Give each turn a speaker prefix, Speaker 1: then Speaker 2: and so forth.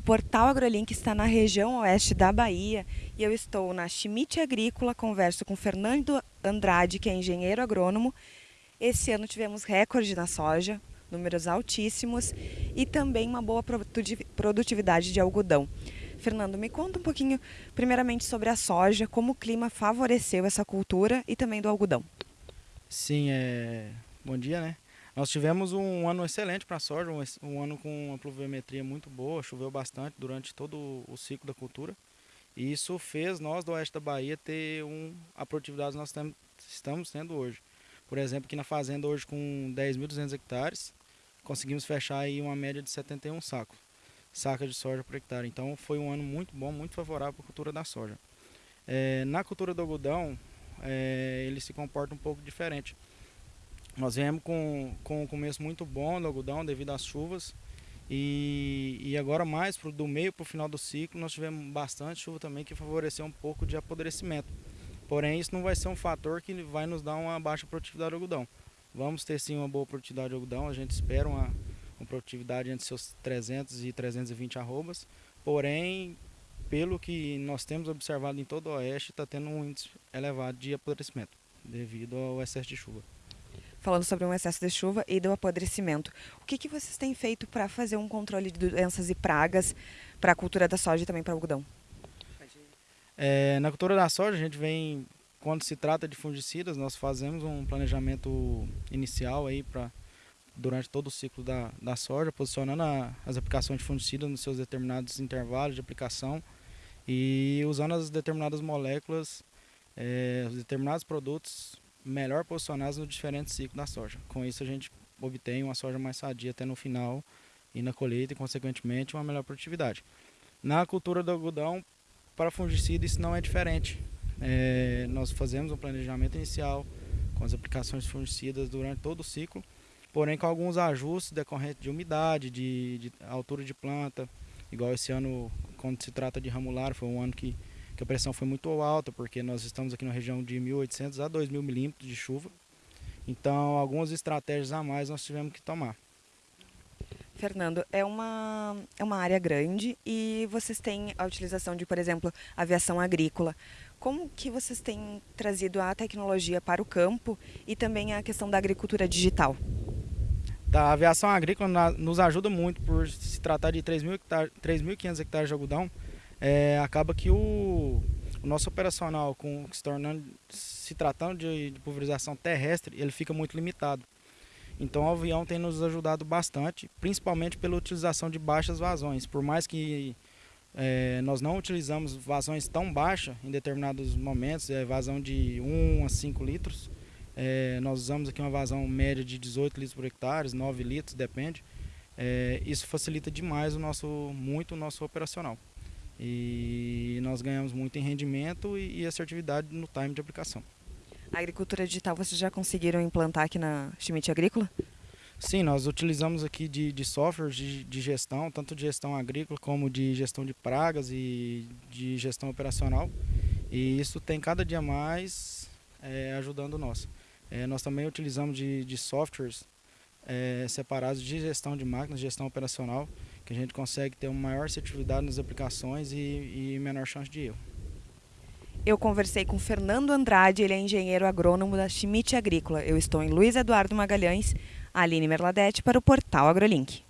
Speaker 1: Portal AgroLink está na região oeste da Bahia e eu estou na Schmidt Agrícola, converso com Fernando Andrade, que é engenheiro agrônomo. Esse ano tivemos recorde na soja, números altíssimos e também uma boa produtividade de algodão. Fernando, me conta um pouquinho, primeiramente, sobre a soja, como o clima favoreceu essa cultura e também do algodão.
Speaker 2: Sim, é... bom dia, né? Nós tivemos um ano excelente para a soja, um, um, ano com uma pluviometria muito boa, choveu bastante durante todo o ciclo da cultura. E isso fez nós do oeste da Bahia ter um, a produtividade que nós tem, estamos tendo hoje. Por exemplo, aqui na fazenda hoje com 10.200 hectares, conseguimos fechar aí uma média de 71 sacos, saca de soja por hectare. Então foi um ano muito bom, muito favorável para a cultura da soja. É, na cultura do algodão, é, ele se comporta um pouco diferente. Nós viemos com, com um começo muito bom do algodão devido às chuvas. E, e agora mais pro, do meio para o final do ciclo nós tivemos bastante chuva também que favoreceu um pouco de apodrecimento. Porém isso não vai ser um fator que vai nos dar uma baixa produtividade do algodão. Vamos ter sim uma boa produtividade de algodão, a gente espera uma, uma produtividade entre seus 300 e 320 arrobas. Porém, pelo que nós temos observado em todo o oeste, está tendo um índice elevado de apodrecimento devido ao excesso de chuva
Speaker 1: falando sobre um excesso de chuva e do apodrecimento. O que, que vocês têm feito para fazer um controle de doenças e pragas para a cultura da soja e também para o algodão?
Speaker 2: É, na cultura da soja, a gente vem, quando se trata de fungicidas, nós fazemos um planejamento inicial aí para durante todo o ciclo da, da soja, posicionando a, as aplicações de fungicidas nos seus determinados intervalos de aplicação e usando as determinadas moléculas, é, os determinados produtos melhor posicionados no diferente ciclo da soja. Com isso a gente obtém uma soja mais sadia até no final e na colheita e consequentemente uma melhor produtividade. Na cultura do algodão, para fungicida isso não é diferente. É, nós fazemos um planejamento inicial com as aplicações de fungicidas durante todo o ciclo, porém com alguns ajustes decorrentes de umidade, de, de altura de planta, igual esse ano quando se trata de ramular, foi um ano que que a pressão foi muito alta, porque nós estamos aqui na região de 1.800 a 2.000 milímetros de chuva. Então, algumas estratégias a mais nós tivemos que tomar.
Speaker 1: Fernando, é uma, é uma área grande e vocês têm a utilização de, por exemplo, aviação agrícola. Como que vocês têm trazido a tecnologia para o campo e também a questão da agricultura digital?
Speaker 2: A aviação agrícola nos ajuda muito por se tratar de 3.500 hectares de algodão é, acaba que o, o, nosso operacional, com, se, tornando, se tratando de, de, pulverização terrestre, ele fica muito limitado. Então o avião tem nos ajudado bastante, principalmente pela utilização de baixas vazões. Por mais que é, nós não utilizamos vazões tão baixas em determinados momentos, é vazão de 1 a 5 litros, é, nós usamos aqui uma vazão média de 18 litros por hectare, 9 litros, depende. É, isso facilita demais o nosso, muito o nosso operacional. E nós ganhamos muito em rendimento e, e assertividade no time de aplicação.
Speaker 1: A agricultura digital vocês já conseguiram implantar aqui na Schmidt Agrícola?
Speaker 2: Sim, nós utilizamos aqui de, de softwares de, de, gestão, tanto de gestão agrícola como de gestão de pragas e de gestão operacional. E isso tem cada dia mais é, ajudando nós. É, nós também utilizamos de, de softwares é, separados de gestão de máquinas, gestão operacional, que a gente consegue ter uma maior assertividade nas aplicações e, e menor chance de erro.
Speaker 1: Eu conversei com Fernando Andrade, ele é engenheiro agrônomo da Schmidt Agrícola. Eu estou em Luiz Eduardo Magalhães, Aline Merladete para o portal AgroLink.